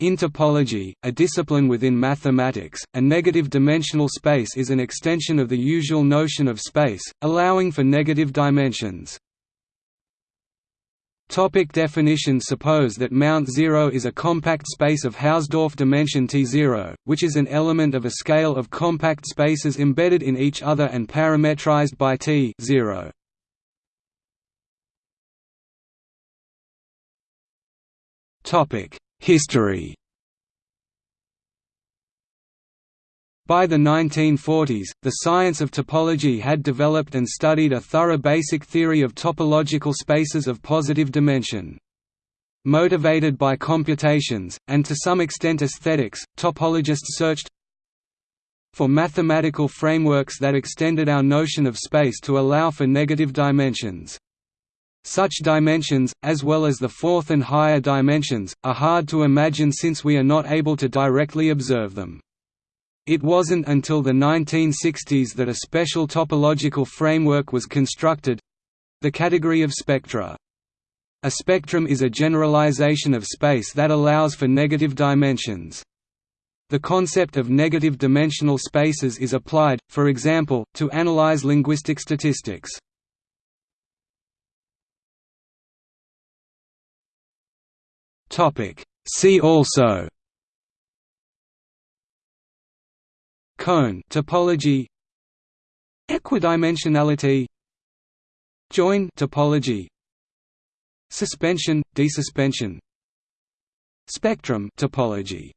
In topology, a discipline within mathematics, a negative dimensional space is an extension of the usual notion of space, allowing for negative dimensions. Topic definition Suppose that Mount Zero is a compact space of Hausdorff dimension T0, which is an element of a scale of compact spaces embedded in each other and parametrized by T 0. History By the 1940s, the science of topology had developed and studied a thorough basic theory of topological spaces of positive dimension. Motivated by computations, and to some extent aesthetics, topologists searched for mathematical frameworks that extended our notion of space to allow for negative dimensions. Such dimensions, as well as the fourth and higher dimensions, are hard to imagine since we are not able to directly observe them. It wasn't until the 1960s that a special topological framework was constructed—the category of spectra. A spectrum is a generalization of space that allows for negative dimensions. The concept of negative dimensional spaces is applied, for example, to analyze linguistic statistics. Topic. See also Cone topology Equidimensionality Join topology Suspension, desuspension Spectrum topology